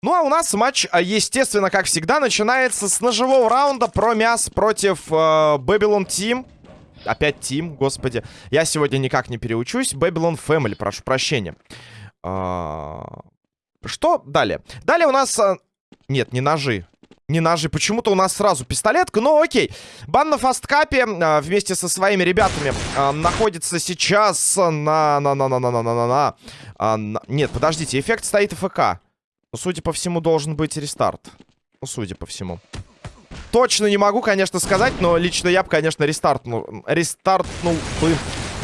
Ну а у нас матч, а, естественно, как всегда, начинается с ножевого раунда про мяс против э, Babylon Team. Опять Team, господи. Я сегодня никак не переучусь. Babylon Family, прошу прощения. А... Что далее? Далее у нас... А... Нет, не ножи. Не ножи. Почему-то у нас сразу пистолетка. Ну, окей. Бан на фасткапе а, вместе со своими ребятами а, находится сейчас на... на, на, на, на, на, на, на, а, на... Нет, подождите. Эффект стоит ФК. Ну, судя по всему, должен быть рестарт. Ну, судя по всему. Точно не могу, конечно, сказать, но лично я бы, конечно, рестартнул, рестартнул бы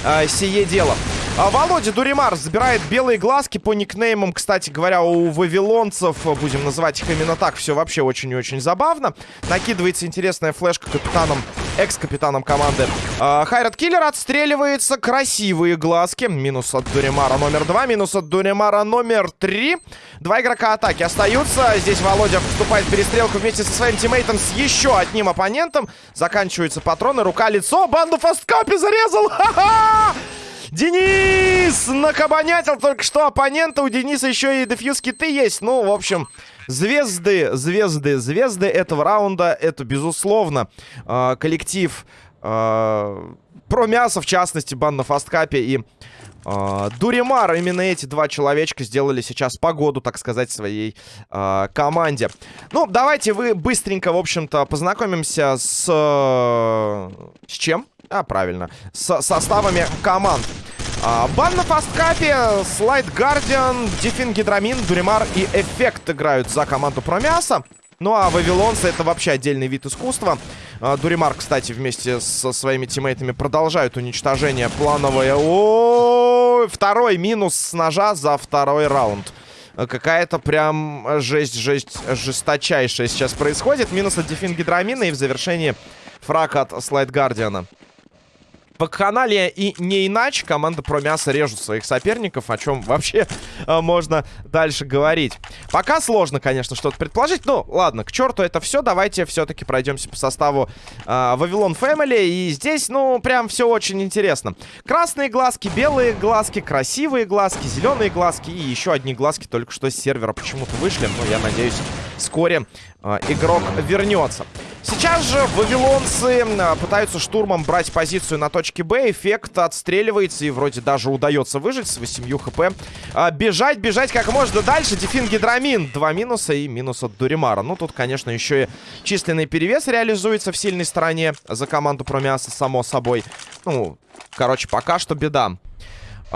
э, сие дело. А Володя Дуримар забирает белые глазки по никнеймам. Кстати говоря, у вавилонцев, будем называть их именно так, все вообще очень и очень забавно. Накидывается интересная флешка капитаном, экс-капитаном команды. А, Хайрат Киллер отстреливается. Красивые глазки. Минус от Дуримара номер два, минус от Дуримара номер три. Два игрока атаки остаются. Здесь Володя вступает в перестрелку вместе со своим тиммейтом с еще одним оппонентом. Заканчиваются патроны. Рука-лицо. Банду фасткапи зарезал. Ха-ха! Денис накабанятил только что оппонента. У Дениса еще и дефьюз киты есть. Ну, в общем, звезды, звезды, звезды этого раунда. Это, безусловно, э, коллектив э, про мясо, в частности, бан на фасткапе и э, Дуримар. Именно эти два человечка сделали сейчас погоду, так сказать, своей э, команде. Ну, давайте вы быстренько, в общем-то, познакомимся с... С чем? А, правильно. С составами команд. А, бан на фасткапе, Слайд Гардиан, Дефин Гидрамин, Дуримар и Эффект играют за команду Промяса. Ну а Вавилонцы это вообще отдельный вид искусства. А, Дуримар, кстати, вместе со своими тиммейтами продолжают уничтожение плановое. О, второй минус с ножа за второй раунд. Какая-то прям жесть, жесть, жесточайшая сейчас происходит. Минус от Дефин Гидрамина и в завершении фраг от Слайд Гардиана. По канале и не иначе команда про мясо режут своих соперников, о чем вообще э, можно дальше говорить. Пока сложно, конечно, что-то предположить. Ну, ладно, к черту это все. Давайте все-таки пройдемся по составу э, Вавилон Фэмили. И здесь, ну, прям все очень интересно. Красные глазки, белые глазки, красивые глазки, зеленые глазки и еще одни глазки только что с сервера почему-то вышли. Но я надеюсь, вскоре э, игрок вернется. Сейчас же вавилонцы пытаются штурмом брать позицию на точке Б. Эффект отстреливается и вроде даже удается выжить с 8 хп. А, бежать, бежать как можно дальше. Дефин Гидрамин. Два минуса и минус от Дуримара. Ну, тут, конечно, еще и численный перевес реализуется в сильной стороне за команду Промиаса, само собой. Ну, короче, пока что беда.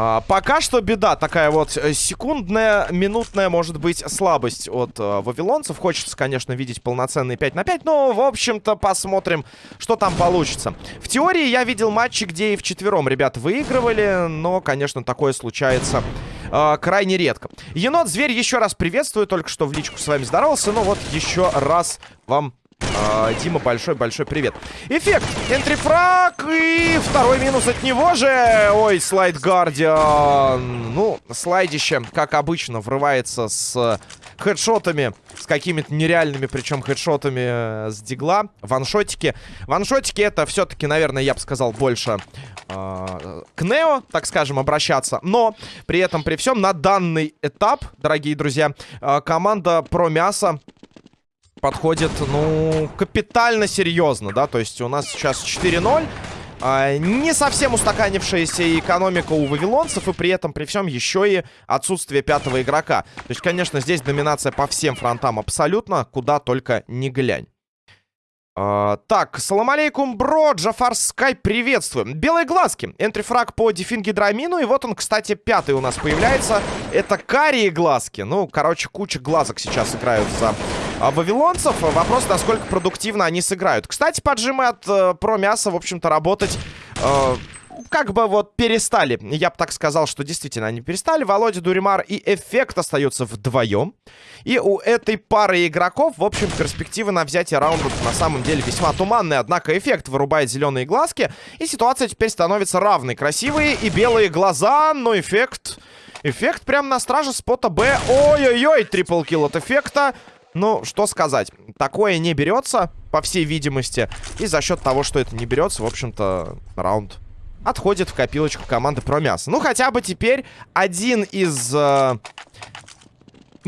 А, пока что беда такая вот э, секундная, минутная, может быть, слабость от а, вавилонцев. Хочется, конечно, видеть полноценный 5 на 5, но, в общем-то, посмотрим, что там получится. В теории я видел матчи, где и в четвером ребята выигрывали, но, конечно, такое случается а, крайне редко. Енот-зверь еще раз приветствую, только что в личку с вами здоровался, но вот еще раз вам а, Дима, большой-большой привет. Эффект. Энтрифраг. И второй минус от него же. Ой, слайд Гардиан. Ну, слайдище, как обычно, врывается с хедшотами. С какими-то нереальными, причем хедшотами э, с дигла. Ваншотики. Ваншотики это все-таки, наверное, я бы сказал, больше э, к Нео, так скажем, обращаться. Но при этом, при всем, на данный этап, дорогие друзья, э, команда про мясо подходит, ну, капитально серьезно, да, то есть у нас сейчас 4-0, а, не совсем устаканившаяся экономика у вавилонцев, и при этом, при всем, еще и отсутствие пятого игрока. То есть, конечно, здесь доминация по всем фронтам абсолютно, куда только не глянь. Uh, так, салам алейкум, бро, Джафар Скай, приветствуем. Белые глазки, энтрифраг по дефингидрамину, и вот он, кстати, пятый у нас появляется. Это карие глазки. Ну, короче, куча глазок сейчас играют за вавилонцев. Вопрос, насколько продуктивно они сыграют. Кстати, поджимы от э, про мяса, в общем-то, работать... Э, как бы вот перестали. Я бы так сказал, что действительно они перестали. Володя Дуримар и Эффект остаются вдвоем. И у этой пары игроков, в общем, перспективы на взятие раунда на самом деле весьма туманные. Однако Эффект вырубает зеленые глазки. И ситуация теперь становится равной. Красивые и белые глаза, но Эффект... Эффект прям на страже спота Б. Ой-ой-ой, трипл килл от Эффекта. Ну, что сказать. Такое не берется. по всей видимости. И за счет того, что это не берется, в общем-то, раунд отходит в копилочку команды про мясо. Ну, хотя бы теперь один из... Э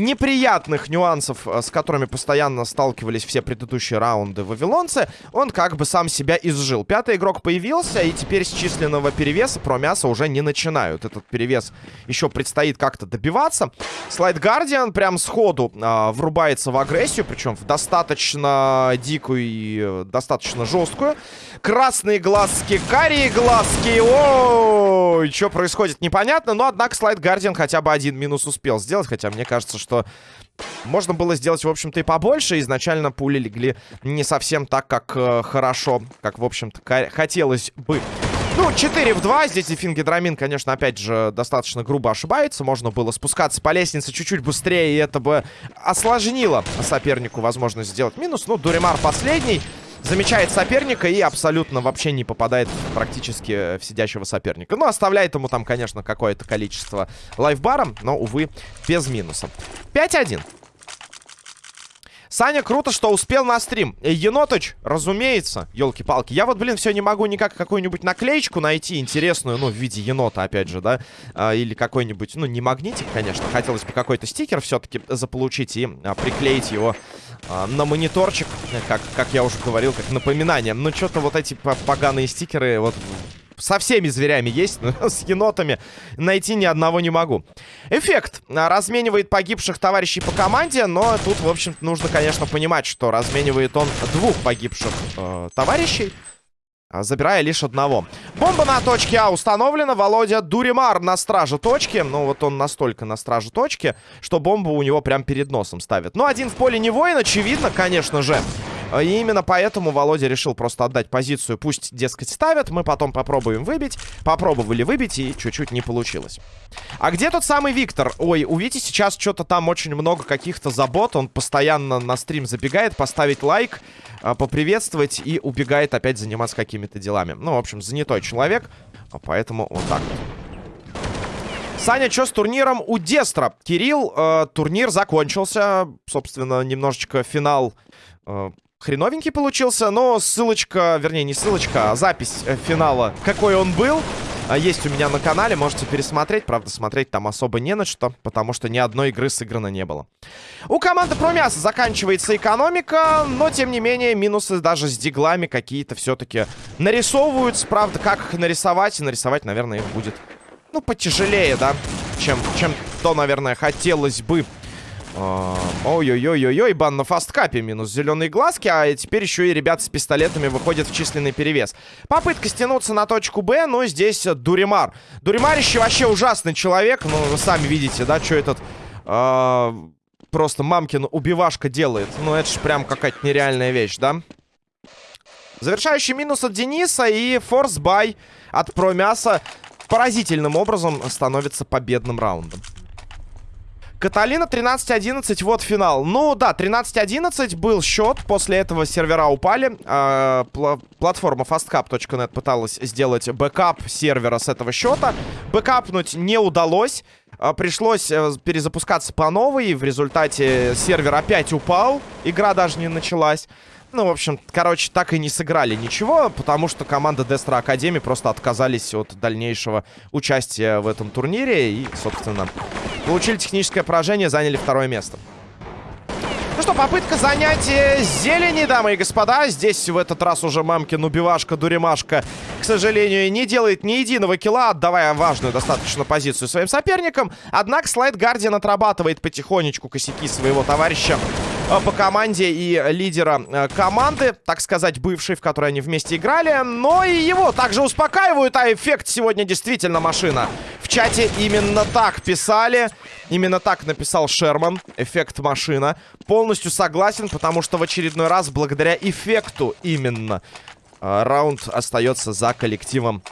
неприятных нюансов, э, с которыми постоянно сталкивались все предыдущие раунды вавилонцы, он как бы сам себя изжил. Пятый игрок появился, и теперь с численного перевеса про мясо уже не начинают. Этот перевес еще предстоит как-то добиваться. Слайд Гардиан прям сходу э, врубается в агрессию, причем в достаточно дикую и э, достаточно жесткую. Красные глазки, карие глазки. Ой, что происходит, непонятно. Но, однако, Слайд Гардиан хотя бы один минус успел сделать. Хотя мне кажется, что можно было сделать, в общем-то, и побольше. Изначально пули легли не совсем так, как э, хорошо, как, в общем-то, хотелось бы. Ну, 4 в 2. Здесь Дефингидрамин, конечно, опять же, достаточно грубо ошибается. Можно было спускаться по лестнице чуть-чуть быстрее, и это бы осложнило сопернику возможность сделать минус. Ну, Дуримар последний. Замечает соперника и абсолютно вообще не попадает практически в сидящего соперника. Ну, оставляет ему там, конечно, какое-то количество лайфбаром, но, увы, без минуса. 5-1. Саня, круто, что успел на стрим. Енотыч, разумеется, елки-палки. Я вот, блин, все не могу никак какую-нибудь наклеечку найти интересную, ну, в виде енота, опять же, да. А, или какой-нибудь, ну, не магнитик, конечно. Хотелось бы какой-то стикер все-таки заполучить и а, приклеить его а, на мониторчик, как, как я уже говорил, как напоминание. Но что-то вот эти поганые стикеры вот со всеми зверями есть, но с енотами найти ни одного не могу. Эффект разменивает погибших товарищей по команде, но тут, в общем-то, нужно, конечно, понимать, что разменивает он двух погибших э, товарищей. А, забирая лишь одного. Бомба на точке А установлена. Володя Дуримар на страже точки. Ну, вот он настолько на страже точки, что бомбу у него прям перед носом ставит. Ну, один в поле не воин, очевидно, конечно же. И именно поэтому Володя решил просто отдать позицию. Пусть, дескать, ставят, мы потом попробуем выбить. Попробовали выбить, и чуть-чуть не получилось. А где тот самый Виктор? Ой, увидите, сейчас что-то там очень много каких-то забот. Он постоянно на стрим забегает, поставить лайк, а, поприветствовать и убегает опять заниматься какими-то делами. Ну, в общем, занятой человек, а поэтому вот так вот. Саня, что с турниром у Дестра? Кирилл, э, турнир закончился. Собственно, немножечко финал э, хреновенький получился, но ссылочка, вернее, не ссылочка, а запись э, финала, какой он был, а, есть у меня на канале, можете пересмотреть. Правда, смотреть там особо не на что, потому что ни одной игры сыграно не было. У команды Промяса заканчивается экономика, но, тем не менее, минусы даже с диглами какие-то все-таки нарисовываются. Правда, как их нарисовать? И нарисовать, наверное, их будет, ну, потяжелее, да, чем, чем то, наверное, хотелось бы. А, ой-ой-ой-ой-ой, бан на FASTCUP е, минус зеленые глазки, а теперь еще и ребята с пистолетами выходят в численный перевес. Попытка стянуться на точку Б, но здесь Дуримар. Дуримарище вообще ужасный человек, ну, вы сами видите, да, что этот... Э, просто мамкин убивашка делает. Ну, это же прям какая-то нереальная вещь, да? Завершающий минус от Дениса и force buy от Про мясо поразительным образом становится победным раундом. Каталина 13-11, вот финал. Ну да, 13-11 был счет, после этого сервера упали. Э, пл платформа fastcup.net пыталась сделать бэкап сервера с этого счета. Бэкапнуть не удалось. Э, пришлось э, перезапускаться по новой. В результате сервер опять упал. Игра даже не началась. Ну, в общем, короче, так и не сыграли ничего, потому что команда Дестра Академии просто отказались от дальнейшего участия в этом турнире и, собственно, получили техническое поражение, заняли второе место. Ну что, попытка занятия зелени, дамы и господа. Здесь в этот раз уже мамкин убивашка, дуримашка, к сожалению, не делает ни единого килла, отдавая важную достаточно позицию своим соперникам. Однако Слайд Гардиан отрабатывает потихонечку косяки своего товарища по команде и лидера э, команды, так сказать, бывшей, в которой они вместе играли. Но и его также успокаивают, а эффект сегодня действительно машина. В чате именно так писали, именно так написал Шерман, эффект машина. Полностью согласен, потому что в очередной раз, благодаря эффекту именно, э, раунд остается за коллективом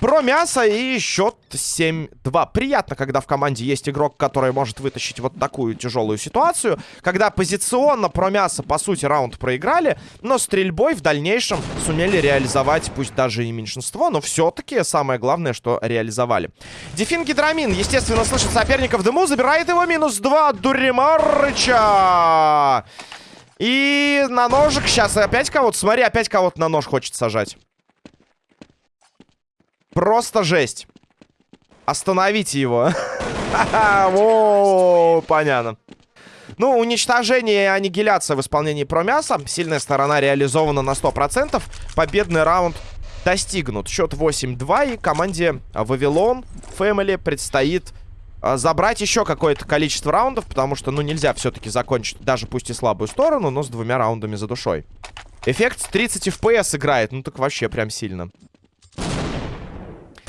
про мясо и счет 7-2. Приятно, когда в команде есть игрок, который может вытащить вот такую тяжелую ситуацию. Когда позиционно про мясо, по сути, раунд проиграли, но стрельбой в дальнейшем сумели реализовать, пусть даже и меньшинство, но все-таки самое главное, что реализовали. Дефин Гидрамин, естественно, слышит соперника в дыму, забирает его минус 2 от Дуримарыча. И на ножик сейчас опять кого-то... Смотри, опять кого-то на нож хочет сажать. Просто жесть. Остановите его. О, понятно. Ну, уничтожение и аннигиляция в исполнении промяса. Сильная сторона реализована на 100%. Победный раунд достигнут. Счет 8-2. И команде Вавилон Family предстоит а, забрать еще какое-то количество раундов, потому что, ну, нельзя все-таки закончить, даже пусть и слабую сторону, но с двумя раундами за душой. Эффект 30 FPS играет, ну так вообще прям сильно.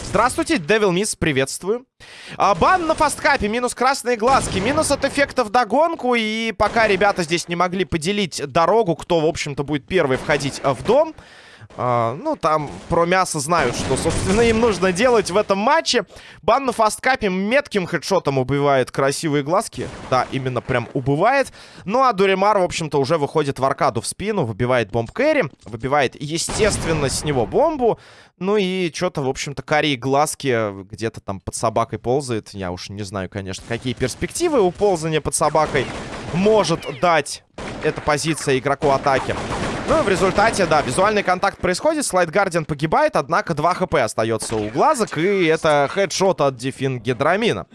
Здравствуйте, Devil Miss, приветствую. А, бан на фасткапе, минус красные глазки, минус от эффектов догонку. И пока ребята здесь не могли поделить дорогу, кто, в общем-то, будет первый входить в дом... А, ну, там про мясо знают, что, собственно, им нужно делать в этом матче. Бан на фасткапе метким хедшотом убивает красивые глазки. Да, именно прям убывает. Ну, а Дуримар, в общем-то, уже выходит в аркаду в спину, выбивает бомб кэрри, выбивает, естественно, с него бомбу. Ну и что-то, в общем-то, карие глазки где-то там под собакой ползает. Я уж не знаю, конечно, какие перспективы у ползания под собакой может дать эта позиция игроку атаки. Ну, в результате, да, визуальный контакт происходит, Слайд Гардиан погибает, однако 2 хп остается у глазок, и это хедшот от Дефин Гидрамина.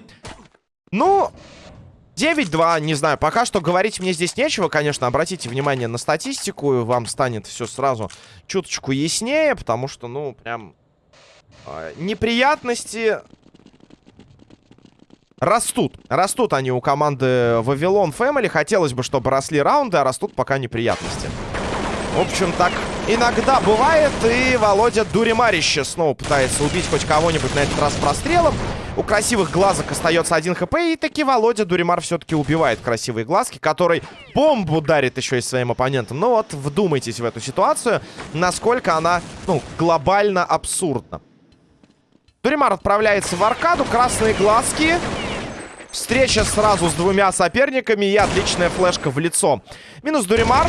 Ну, 9-2, не знаю, пока что говорить мне здесь нечего, конечно, обратите внимание на статистику, вам станет все сразу чуточку яснее, потому что, ну, прям э, неприятности растут. Растут они у команды Вавилон Family, хотелось бы, чтобы росли раунды, а растут пока неприятности. В общем, так иногда бывает. И Володя Дуримарище снова пытается убить хоть кого-нибудь на этот раз прострелом. У красивых глазок остается один хп. И таки Володя Дуримар все-таки убивает красивые глазки, который бомбу дарит еще и своим оппонентам. Ну вот, вдумайтесь в эту ситуацию, насколько она, ну, глобально абсурдна. Дуримар отправляется в аркаду. Красные глазки. Встреча сразу с двумя соперниками и отличная флешка в лицо. Минус Дуримар.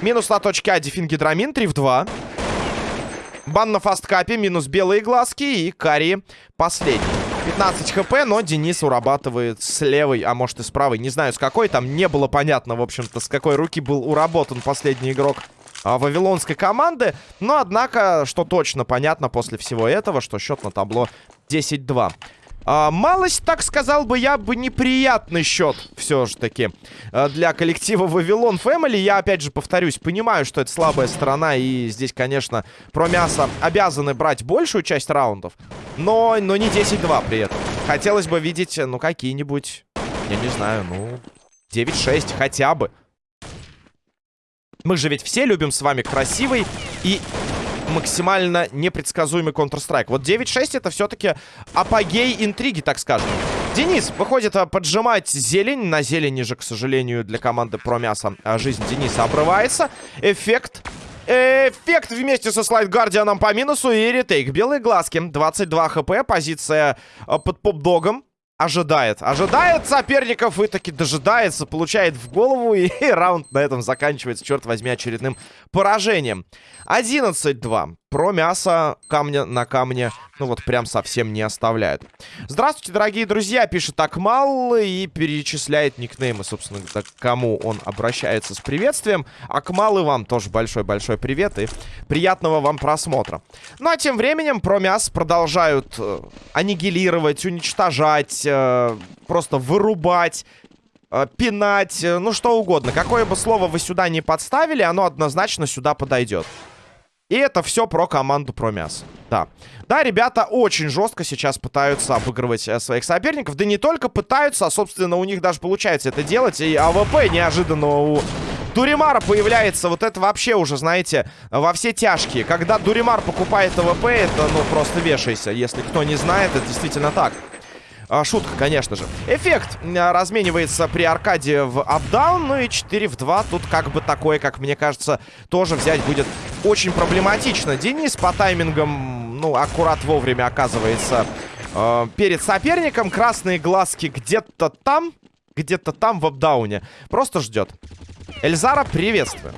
Минус на точке А Дефингидрамин 3 в 2. Бан на фасткапе, минус белые глазки и Кари последний. 15 хп, но Денис урабатывает с левой, а может и с правой. Не знаю, с какой. Там не было понятно, в общем-то, с какой руки был уработан последний игрок а, вавилонской команды. Но, однако, что точно понятно после всего этого, что счет на табло 10-2. А, малость, так сказал бы я, бы неприятный счет все же таки а, для коллектива Вавилон Family. Я, опять же, повторюсь, понимаю, что это слабая сторона, и здесь, конечно, про мясо обязаны брать большую часть раундов, но, но не 10-2 при этом. Хотелось бы видеть, ну, какие-нибудь, я не знаю, ну, 9-6 хотя бы. Мы же ведь все любим с вами красивый и максимально непредсказуемый Counter-Strike. Вот 9-6 это все-таки апогей интриги, так скажем. Денис выходит а, поджимать зелень. На зелени же, к сожалению, для команды Промяса а, жизнь Дениса обрывается. Эффект Эффект вместе со Слайд Гардианом по минусу и ретейк. Белые глазки. 22 хп. Позиция а, под поп-догом. Ожидает. Ожидает соперников и таки дожидается. Получает в голову. И, и раунд на этом заканчивается, черт возьми, очередным поражением. 11-2. Про мясо камня на камне, ну вот прям совсем не оставляют. Здравствуйте, дорогие друзья, пишет Акмал и перечисляет никнеймы, собственно, к кому он обращается с приветствием. Акмал и вам тоже большой-большой привет и приятного вам просмотра. Ну а тем временем про мясо продолжают э, аннигилировать, уничтожать, э, просто вырубать э, пинать, э, ну что угодно. Какое бы слово вы сюда не подставили, оно однозначно сюда подойдет. И это все про команду про мясо. Да. Да, ребята очень жестко сейчас пытаются обыгрывать э, своих соперников. Да не только пытаются, а, собственно, у них даже получается это делать. И AWP неожиданно у Дуримара появляется. Вот это вообще уже, знаете, во все тяжкие. Когда Дуримар покупает AWP, это, ну, просто вешайся. Если кто не знает, это действительно так. А, шутка, конечно же. Эффект а, разменивается при аркаде в апдаун. Ну и 4 в 2. Тут как бы такое, как мне кажется, тоже взять будет очень проблематично. Денис по таймингам, ну, аккурат вовремя оказывается э, перед соперником. Красные глазки где-то там, где-то там в апдауне. Просто ждет. Эльзара, приветствую.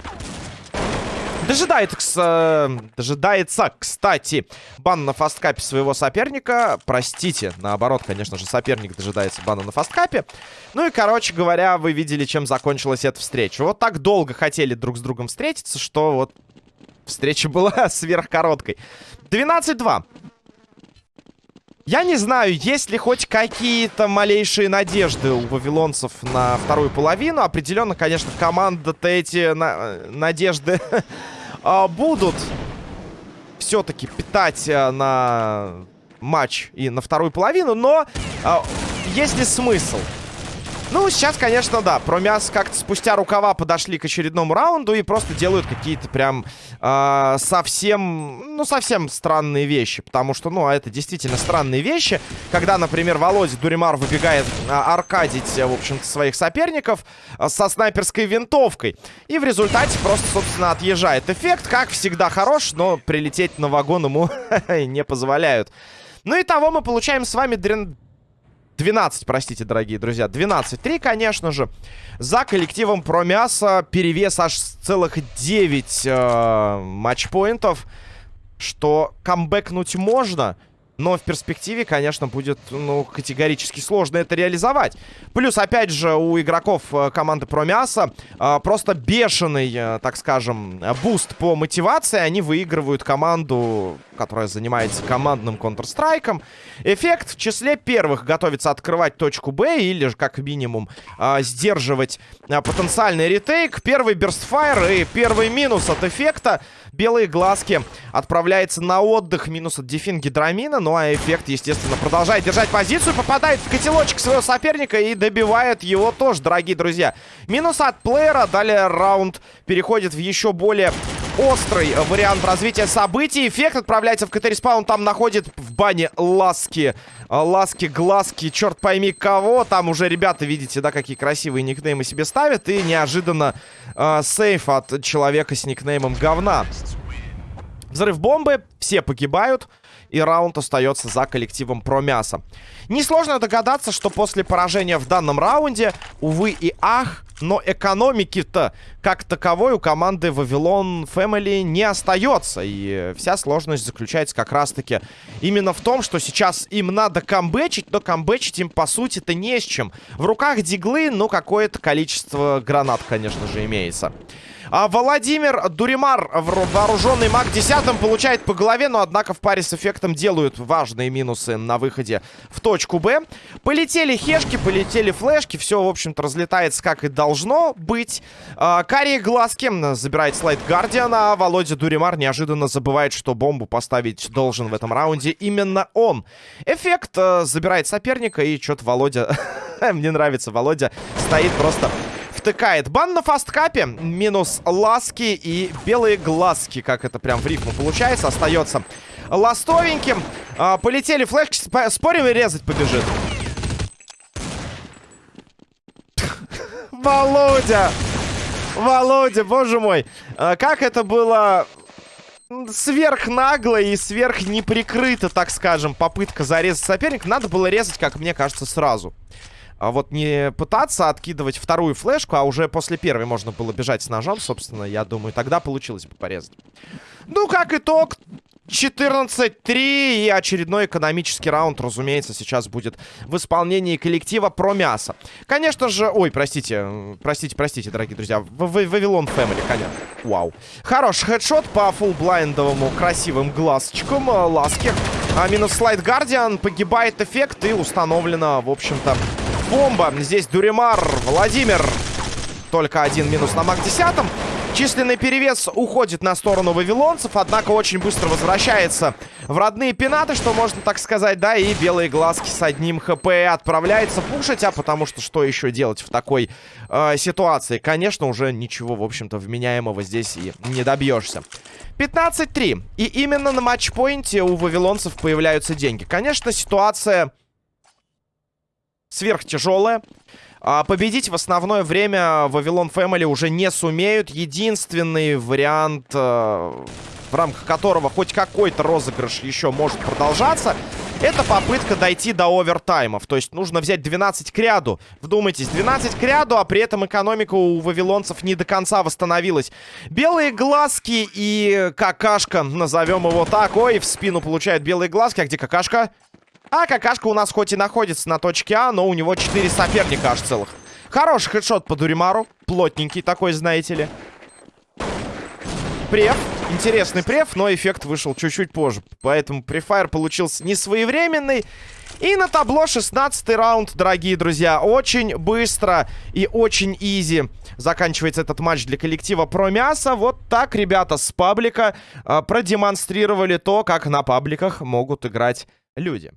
Дожидается, дожидается, кстати, бан на фасткапе своего соперника. Простите, наоборот, конечно же, соперник дожидается бана на фасткапе. Ну и, короче говоря, вы видели, чем закончилась эта встреча. Вот так долго хотели друг с другом встретиться, что вот встреча была сверхкороткой. 12-2. Я не знаю, есть ли хоть какие-то малейшие надежды у вавилонцев на вторую половину. Определенно, конечно, команда-то эти на надежды а, будут все-таки питать а, на матч и на вторую половину. Но а, есть ли смысл? Ну, сейчас, конечно, да. Промяс как-то спустя рукава подошли к очередному раунду и просто делают какие-то прям э, совсем, ну, совсем странные вещи. Потому что, ну, это действительно странные вещи. Когда, например, Володя Дуримар выбегает а, аркадить, в общем-то, своих соперников а, со снайперской винтовкой. И в результате просто, собственно, отъезжает. Эффект, как всегда, хорош, но прилететь на вагон ему не позволяют. Ну и того мы получаем с вами дрен 12, простите, дорогие друзья. 12-3, конечно же. За коллективом про мясо перевес аж целых 9 э, матчпоинтов. Что камбэкнуть можно. Но в перспективе, конечно, будет, ну, категорически сложно это реализовать. Плюс, опять же, у игроков э, команды Промяса э, просто бешеный, э, так скажем, boost по мотивации. Они выигрывают команду, которая занимается командным Counter-Strike. Эффект в числе первых готовится открывать точку Б или же, как минимум, сдерживать потенциальный retake. Первый burst fire и первый минус от эффекта. Белые глазки отправляется на отдых. Минус от дефин гидромина. Ну а эффект, естественно, продолжает держать позицию. Попадает в котелочек своего соперника и добивает его тоже, дорогие друзья. Минус от плеера. Далее раунд переходит в еще более острый вариант развития событий. Эффект отправляется в CT-respawn. Там находит в бане ласки. Ласки, глазки, черт пойми кого. Там уже ребята, видите, да, какие красивые никнеймы себе ставят. И неожиданно э, save от человека с никнеймом говна. Взрыв бомбы, все погибают и раунд остается за коллективом про мясо. Несложно догадаться, что после поражения в данном раунде, увы и ах, но экономики-то как таковой у команды Вавилон Family не остается. И вся сложность заключается как раз-таки именно в том, что сейчас им надо камбэчить, но камбэчить им по сути-то не с чем. В руках диглы, ну, какое-то количество гранат, конечно же, имеется. А Владимир Дуримар, вооруженный маг 10 получает по голове, но однако в паре с эффектом делают важные минусы на выходе в точку Б. Полетели хешки, полетели флешки, все, в общем-то, разлетается как и должно быть. А, карие глазки забирает слайд Гардиана, а Володя Дуримар неожиданно забывает, что бомбу поставить должен в этом раунде именно он. Эффект а, забирает соперника, и что-то Володя... Мне нравится, Володя стоит просто втыкает. Бан на фасткапе. Минус ласки и белые глазки. Как это прям в рифму получается. Остается ластовеньким. А, полетели флешки. Спорим и резать побежит. Володя! Володя, боже мой. А, как это было сверхнагло и сверх неприкрыто, так скажем, попытка зарезать соперника. Надо было резать, как мне кажется, сразу. А вот не пытаться откидывать вторую флешку, а уже после первой можно было бежать с ножом, собственно, я думаю, тогда получилось бы порезать. Ну, как итог, 14-3 и очередной экономический раунд, разумеется, сейчас будет в исполнении коллектива про мясо. Конечно же... Ой, простите, простите, простите, дорогие друзья. Вавилон Фэмили, конечно. Вау. Хороший хедшот по фулл-блайндовому красивым глазочкам. Э, ласки. А минус слайд Гардиан. Погибает эффект и установлено, в общем-то, бомба. Здесь Дуримар, Владимир. Только один минус на МАК-10. Численный перевес уходит на сторону вавилонцев, однако очень быстро возвращается в родные пенаты, что можно так сказать, да, и белые глазки с одним хп отправляется пушить, а потому что что еще делать в такой э, ситуации? Конечно, уже ничего, в общем-то, вменяемого здесь и не добьешься. 15-3. И именно на матчпоинте у вавилонцев появляются деньги. Конечно, ситуация сверхтяжелая. А победить в основное время Вавилон Family уже не сумеют. Единственный вариант, э, в рамках которого хоть какой-то розыгрыш еще может продолжаться, Это попытка дойти до овертаймов. То есть нужно взять 12 к ряду. Вдумайтесь, 12 к ряду, а при этом экономика у вавилонцев не до конца восстановилась. Белые глазки и какашка, назовем его так. Ой, в спину получает белые глазки. А где какашка? А какашка у нас хоть и находится на точке А, но у него 4 соперника аж целых. Хороший хедшот по Дуримару. Плотненький такой, знаете ли. Прев. Интересный прев, но эффект вышел чуть-чуть позже. Поэтому префайр получился не своевременный. И на табло 16 раунд, дорогие друзья. Очень быстро и очень изи заканчивается этот матч для коллектива про мясо. Вот так ребята с паблика э, продемонстрировали то, как на пабликах могут играть люди.